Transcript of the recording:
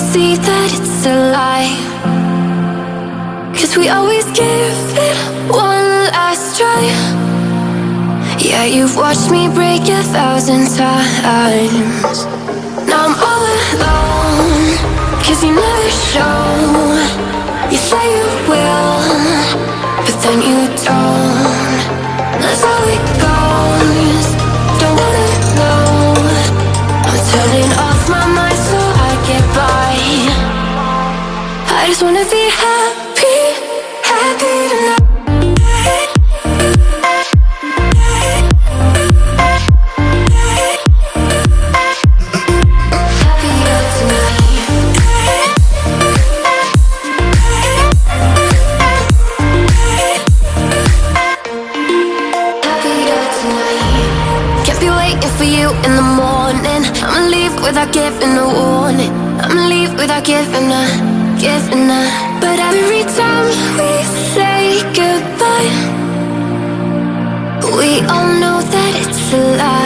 see that it's a lie. Cause we always give it one last try. Yeah, you've watched me break a thousand times. Now I'm all alone just wanna be happy Happy tonight for you in the morning. I'ma leave without giving a warning. I'ma leave without giving a, giving a. But every time we say goodbye, we all know that it's a lie.